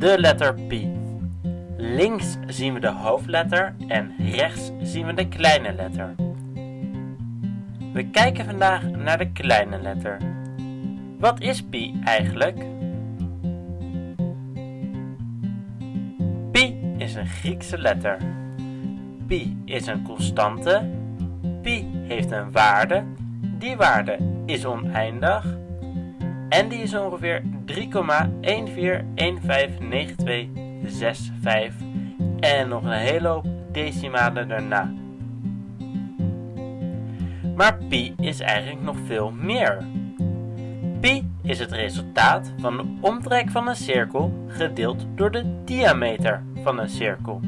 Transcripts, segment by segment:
de letter pi. Links zien we de hoofdletter en rechts zien we de kleine letter. We kijken vandaag naar de kleine letter. Wat is pi eigenlijk? Pi is een Griekse letter. Pi is een constante. Pi heeft een waarde. Die waarde is oneindig. En die is ongeveer 3,14159265 en nog een hele hoop decimalen daarna. Maar pi is eigenlijk nog veel meer. Pi is het resultaat van de omtrek van een cirkel gedeeld door de diameter van een cirkel.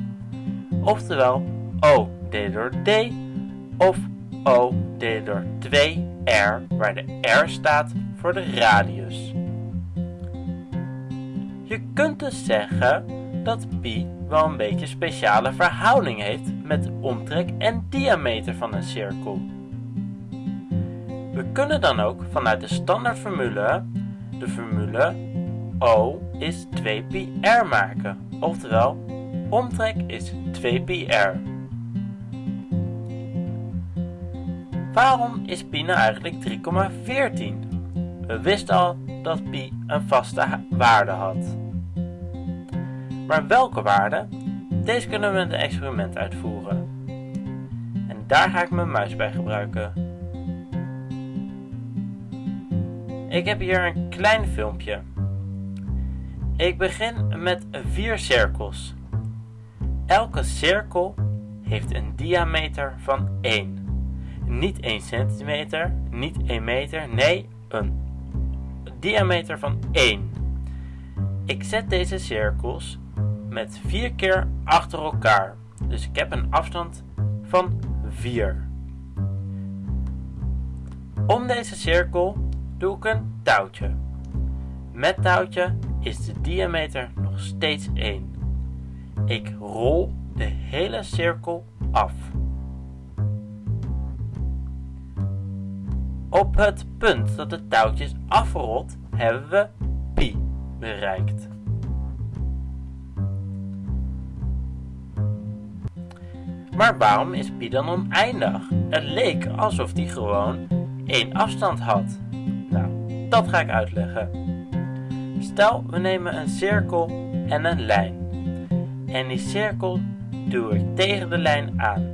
Oftewel O delen door D of O delen door 2R, waar de R staat voor de radius. Je kunt dus zeggen dat pi wel een beetje speciale verhouding heeft met omtrek en diameter van een cirkel. We kunnen dan ook vanuit de standaardformule de formule O is 2πr maken, oftewel omtrek is 2πr. Waarom is pi nou eigenlijk 3,14? We wisten al dat pi een vaste waarde had. Maar welke waarde? Deze kunnen we een experiment uitvoeren. En daar ga ik mijn muis bij gebruiken. Ik heb hier een klein filmpje. Ik begin met vier cirkels. Elke cirkel heeft een diameter van 1. Niet 1 centimeter, niet 1 meter, nee, een diameter van 1. Ik zet deze cirkels met 4 keer achter elkaar. Dus ik heb een afstand van 4. Om deze cirkel doe ik een touwtje. Met touwtje is de diameter nog steeds 1. Ik rol de hele cirkel af. Op het punt dat het touwtje is afgerold, hebben we pi bereikt. Maar waarom is pi dan oneindig? Het leek alsof die gewoon één afstand had. Nou, dat ga ik uitleggen. Stel, we nemen een cirkel en een lijn. En die cirkel duw ik tegen de lijn aan.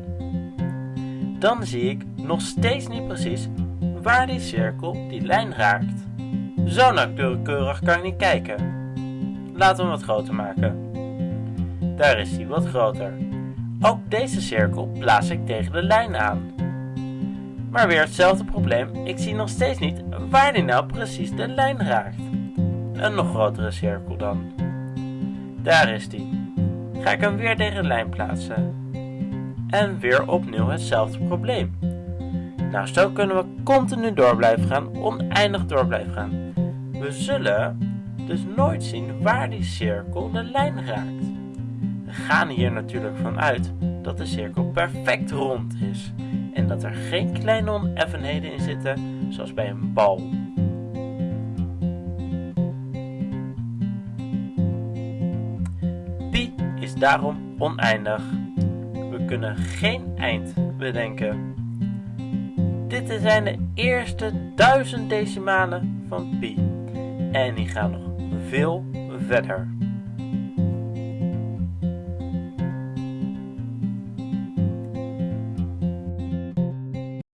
Dan zie ik nog steeds niet precies waar die cirkel die lijn raakt. Zo nauwkeurig kan ik niet kijken. Laten we hem wat groter maken. Daar is hij wat groter. Ook deze cirkel plaats ik tegen de lijn aan. Maar weer hetzelfde probleem, ik zie nog steeds niet waar die nou precies de lijn raakt. Een nog grotere cirkel dan. Daar is die. Ga ik hem weer tegen de lijn plaatsen. En weer opnieuw hetzelfde probleem. Nou, zo kunnen we continu door blijven gaan, oneindig door blijven gaan. We zullen dus nooit zien waar die cirkel de lijn raakt. We gaan hier natuurlijk vanuit dat de cirkel perfect rond is en dat er geen kleine oneffenheden in zitten zoals bij een bal. Pi is daarom oneindig. We kunnen geen eind bedenken. Dit zijn de eerste duizend decimalen van pi. En die gaan nog veel verder.